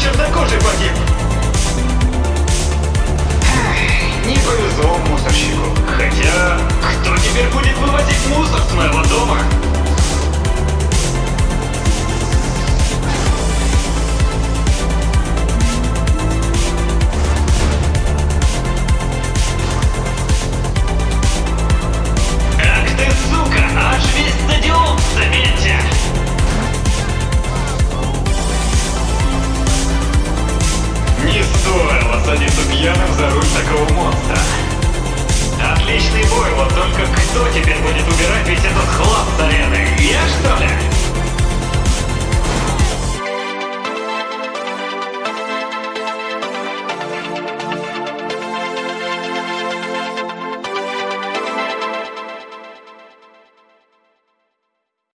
Чернокожий. пьяным за руль такого мора.